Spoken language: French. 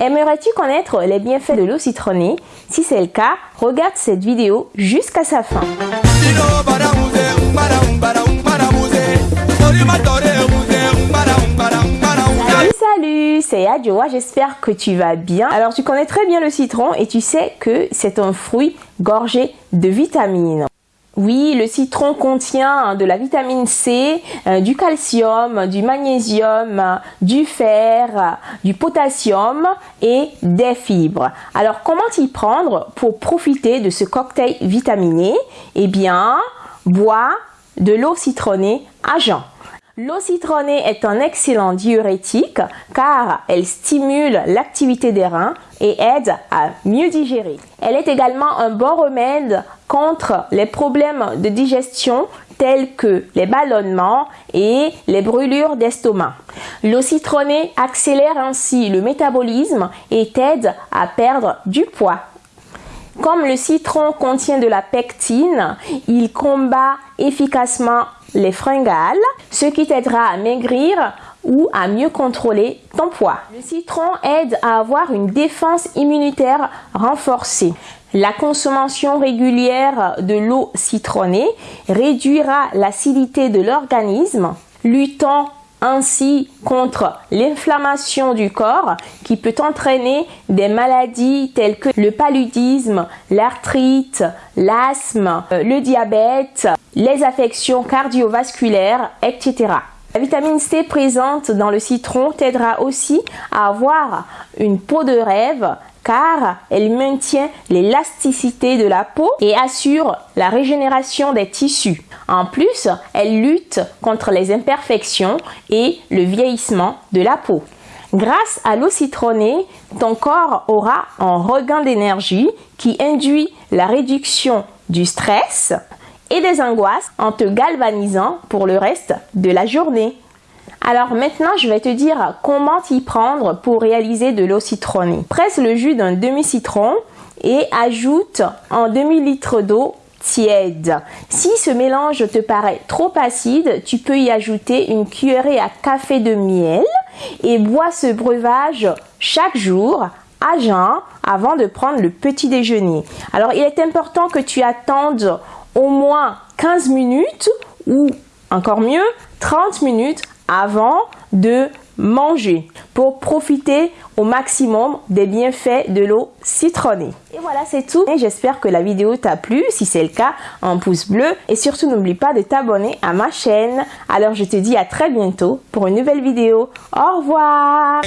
Aimerais-tu connaître les bienfaits de l'eau citronnée? Si c'est le cas, regarde cette vidéo jusqu'à sa fin. Salut, salut, c'est Adjoa, j'espère que tu vas bien. Alors tu connais très bien le citron et tu sais que c'est un fruit gorgé de vitamines. Oui, le citron contient de la vitamine C, euh, du calcium, du magnésium, du fer, du potassium et des fibres. Alors, comment y prendre pour profiter de ce cocktail vitaminé? Eh bien, bois de l'eau citronnée à jeun. L'eau citronnée est un excellent diurétique car elle stimule l'activité des reins et aide à mieux digérer. Elle est également un bon remède contre les problèmes de digestion tels que les ballonnements et les brûlures d'estomac. L'eau citronnée accélère ainsi le métabolisme et aide à perdre du poids. Comme le citron contient de la pectine, il combat efficacement les fringales, ce qui t'aidera à maigrir ou à mieux contrôler ton poids. Le citron aide à avoir une défense immunitaire renforcée. La consommation régulière de l'eau citronnée réduira l'acidité de l'organisme, luttant ainsi contre l'inflammation du corps qui peut entraîner des maladies telles que le paludisme, l'arthrite, l'asthme, euh, le diabète, les affections cardiovasculaires, etc. La vitamine C présente dans le citron t'aidera aussi à avoir une peau de rêve car elle maintient l'élasticité de la peau et assure la régénération des tissus. En plus, elle lutte contre les imperfections et le vieillissement de la peau. Grâce à l'eau citronnée, ton corps aura un regain d'énergie qui induit la réduction du stress et des angoisses en te galvanisant pour le reste de la journée. Alors maintenant, je vais te dire comment t'y prendre pour réaliser de l'eau citronnée. Presse le jus d'un demi-citron et ajoute un demi-litre d'eau tiède. Si ce mélange te paraît trop acide, tu peux y ajouter une cuillerée à café de miel et bois ce breuvage chaque jour à jeun avant de prendre le petit déjeuner. Alors il est important que tu attendes au moins 15 minutes ou encore mieux 30 minutes avant de manger pour profiter au maximum des bienfaits de l'eau citronnée. Et voilà, c'est tout. J'espère que la vidéo t'a plu. Si c'est le cas, un pouce bleu. Et surtout, n'oublie pas de t'abonner à ma chaîne. Alors, je te dis à très bientôt pour une nouvelle vidéo. Au revoir